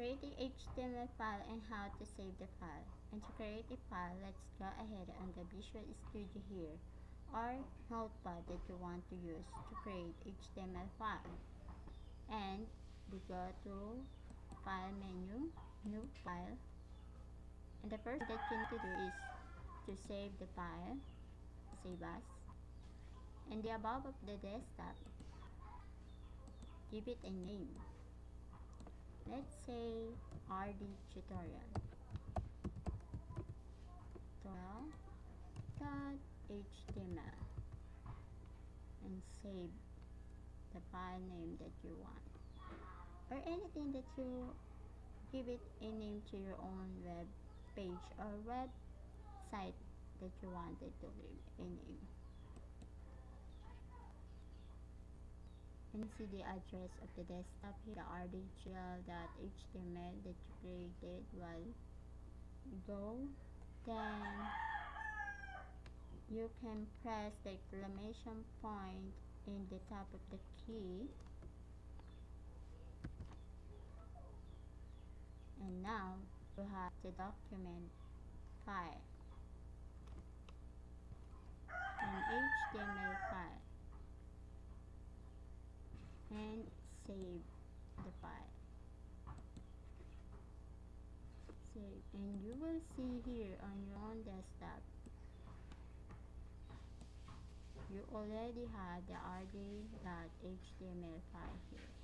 create the HTML file and how to save the file. And to create the file, let's go ahead on the Visual Studio here or notepad that you want to use to create HTML file. And we go to file menu, new file. And the first that you need to do is to save the file, save as. And the above of the desktop, give it a name let's say rd tutorial. Tutorial.html and save the file name that you want. Or anything that you give it a name to your own web page or website that you wanted to give a name see the address of the desktop here. The rdgl.html that you created while go then you can press the exclamation point in the top of the key. And now you have the document file an HTML file and save the file save and you will see here on your own desktop you already have the rd.html file here